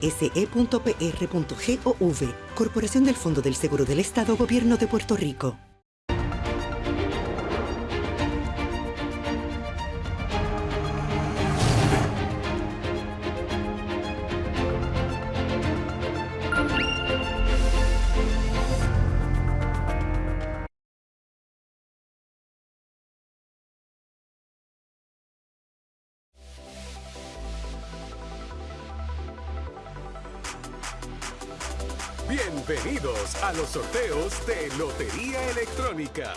SE.pr.gov, Corporación del Fondo del Seguro del Estado, Gobierno de Puerto Rico. Bienvenidos a los sorteos de Lotería Electrónica.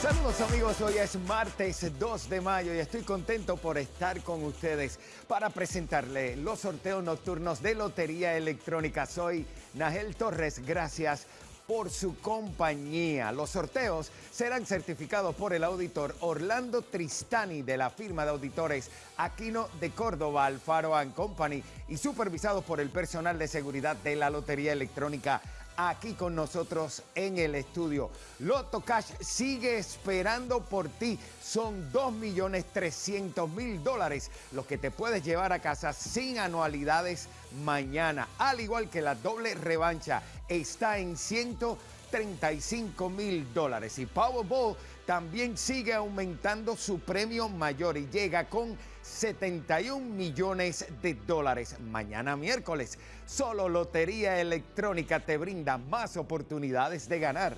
Saludos amigos, hoy es martes 2 de mayo y estoy contento por estar con ustedes para presentarle los sorteos nocturnos de Lotería Electrónica. Soy Nagel Torres, gracias por su compañía. Los sorteos serán certificados por el auditor Orlando Tristani de la firma de auditores Aquino de Córdoba, Alfaro Company y supervisados por el personal de seguridad de la Lotería Electrónica aquí con nosotros en el estudio. Loto Cash sigue esperando por ti. Son 2.300.000 dólares los que te puedes llevar a casa sin anualidades mañana. Al igual que la doble revancha está en 135 mil dólares. Y Powerball también sigue aumentando su premio mayor y llega con 71 millones de dólares. Mañana miércoles, solo Lotería Electrónica te brinda más oportunidades de ganar.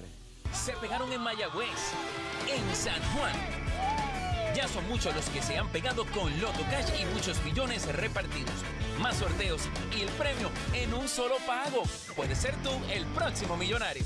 Se pegaron en Mayagüez, en San Juan. Ya son muchos los que se han pegado con Loto Cash y muchos millones repartidos. Más sorteos y el premio en un solo pago. Puede ser tú el próximo millonario.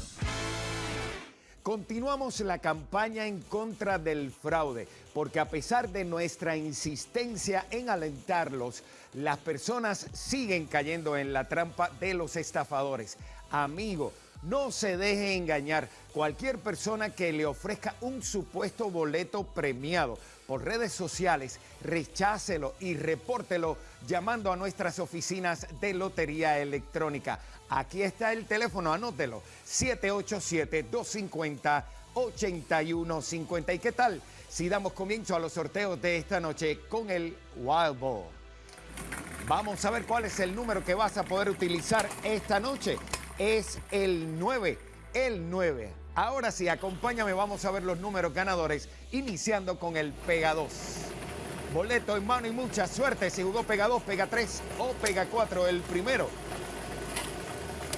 Continuamos la campaña en contra del fraude, porque a pesar de nuestra insistencia en alentarlos, las personas siguen cayendo en la trampa de los estafadores. Amigo, no se deje engañar. Cualquier persona que le ofrezca un supuesto boleto premiado por redes sociales, rechácelo y repórtelo llamando a nuestras oficinas de Lotería Electrónica. Aquí está el teléfono, anótelo, 787-250-8150. ¿Y qué tal si damos comienzo a los sorteos de esta noche con el Wild Ball? Vamos a ver cuál es el número que vas a poder utilizar esta noche. Es el 9, el 9. Ahora sí, acompáñame, vamos a ver los números ganadores, iniciando con el Pega 2. Boleto en mano y mucha suerte. Si jugó Pega 2, Pega 3 o Pega 4, el primero.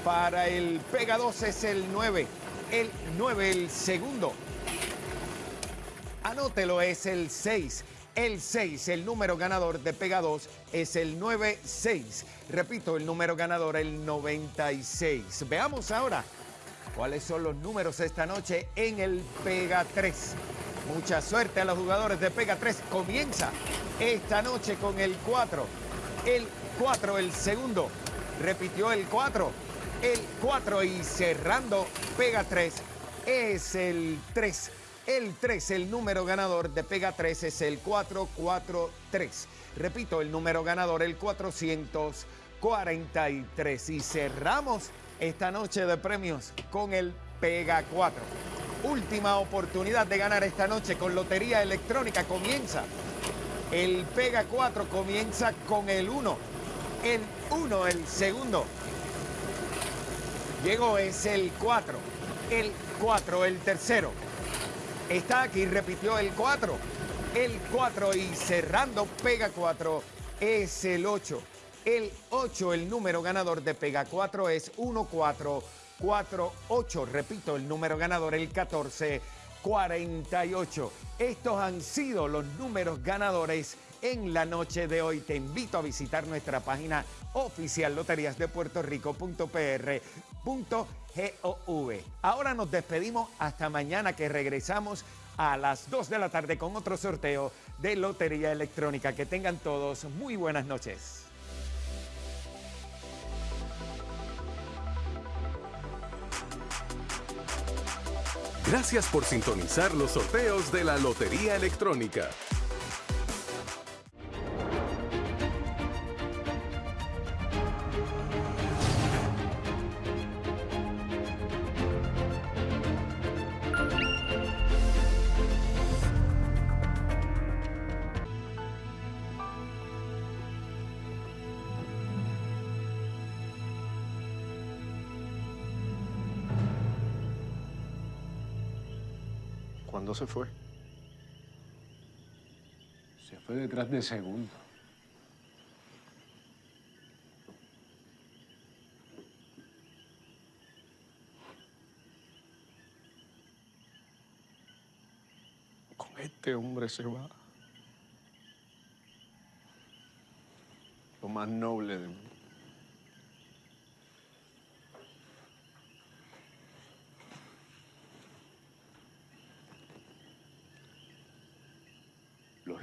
Para el Pega 2 es el 9. El 9, el segundo. Anótelo, es el 6. El 6, el número ganador de Pega 2 es el 96. Repito, el número ganador el 96. Veamos ahora cuáles son los números esta noche en el Pega 3. Mucha suerte a los jugadores de Pega 3. Comienza esta noche con el 4. El 4, el segundo. Repitió el 4. El 4 y cerrando Pega 3 es el 3. El 3, el número ganador de Pega 3 es el 443. Repito, el número ganador, el 443. Y cerramos esta noche de premios con el Pega 4. Última oportunidad de ganar esta noche con Lotería Electrónica. Comienza. El Pega 4 comienza con el 1. El 1, el segundo. Llegó, es el 4. El 4, el tercero. Está aquí, repitió el 4. El 4 y cerrando Pega 4 es el 8. El 8, el número ganador de Pega 4 es 1448. Repito, el número ganador, el 1448. Estos han sido los números ganadores en la noche de hoy. Te invito a visitar nuestra página oficial loteriasdepuertorico.pr.gov. Ahora nos despedimos hasta mañana que regresamos a las 2 de la tarde con otro sorteo de Lotería Electrónica. Que tengan todos muy buenas noches. Gracias por sintonizar los sorteos de la Lotería Electrónica. ¿Cuándo se fue? Se fue detrás de segundo. Con este hombre se va. Lo más noble de mí.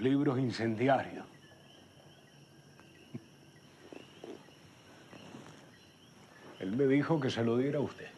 Libros incendiarios. Él me dijo que se lo diera a usted.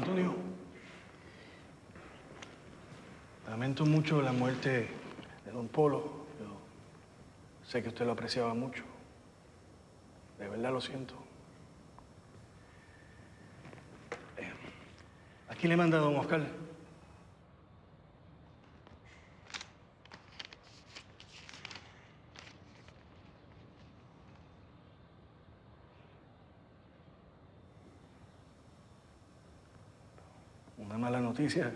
Antonio, lamento mucho la muerte de Don Polo. Yo sé que usted lo apreciaba mucho. De verdad lo siento. Eh, Aquí le manda Don Oscar. Mala noticia